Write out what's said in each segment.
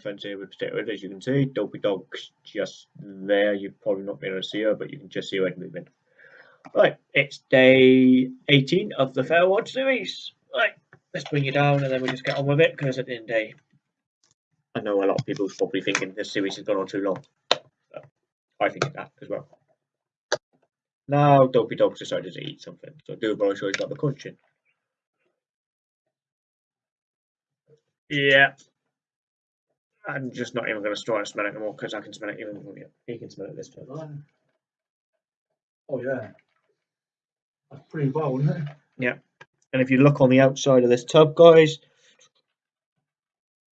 fence here with head, as you can see. Dopey Dog's just there. You're probably not being able to see her, but you can just see her head moving. Right, it's day 18 of the Fair Watch series. Right, let's bring you down and then we'll just get on with it because at the end of the day, I know a lot of people are probably thinking this series has gone on too long. But I think that as well. Now, Dopey Dog's decided to eat something, so do sure he's got the crunching. Yeah. I'm just not even going to try and smell it anymore because I can smell it even from here. He can smell it this time. Oh yeah. That's pretty well, isn't it? Yeah. And if you look on the outside of this tub, guys,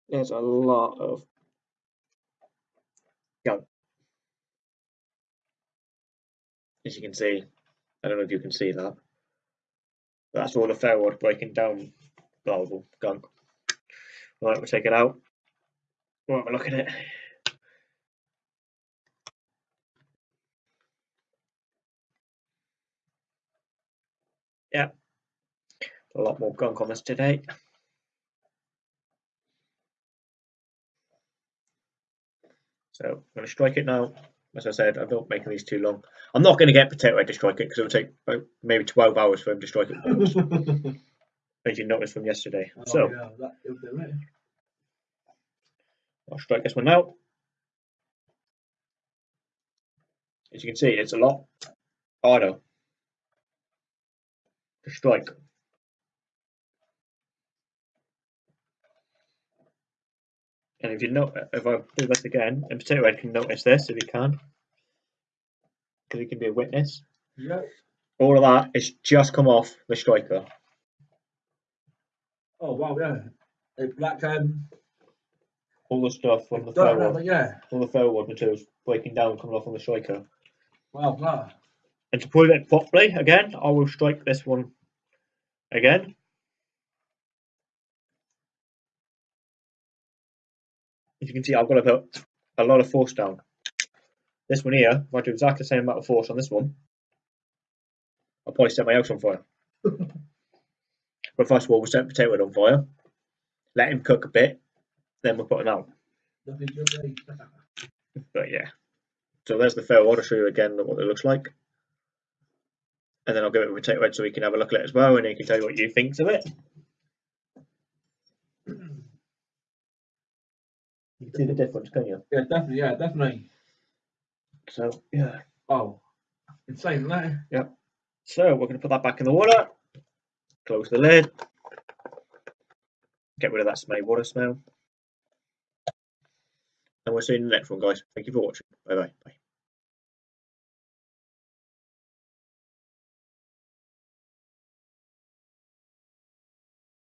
there's a lot of gunk. As you can see, I don't know if you can see that. That's all the ferro rod breaking down larval gunk. Right, we'll take it out. We'll have a look at it. Yeah, a lot more gunk on this today. So I'm going to strike it now. As I said, I'm not making these too long. I'm not going to get Potato Head to strike it because it will take about maybe 12 hours for him to strike it, as you noticed from yesterday. oh, so yeah, that, it'll do it. I'll strike this one out. As you can see, it's a lot harder to strike. And if you know, if I do this again, and Potato Head can notice this if he can, because he can be a witness. Yeah. All of that is just come off the striker. Oh wow, yeah. Like um All the stuff from the ferro, know, yeah. all the ferro materials breaking down, coming off on the striker. Wow, wow. And to put it properly, again, I will strike this one again. As you can see, I've got to put a lot of force down. This one here, if I do exactly the same amount of force on this one, I'll probably set my house on fire. but first of all, we'll set the potato on fire, let him cook a bit, then we'll put him out. Nothing good? But yeah. So there's the fair I'll show you again what it looks like. And then I'll give it a potato head so we can have a look at it as well and he can tell you what you think of it. You can see the difference, can you? Yeah, definitely, yeah, definitely. So yeah. Oh. Insane, isn't it? So we're gonna put that back in the water, close the lid, get rid of that smelly water smell. And we'll see you in the next one guys. Thank you for watching. Bye bye. Bye.